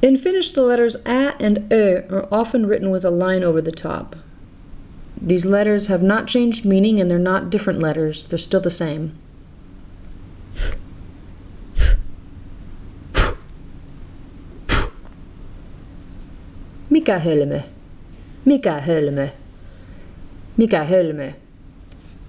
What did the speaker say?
In Finnish, the letters a and ö are often written with a line over the top. These letters have not changed meaning and they're not different letters, they're still the same. Mikä hölmö? Mikä hölmö? Mikä hölmö?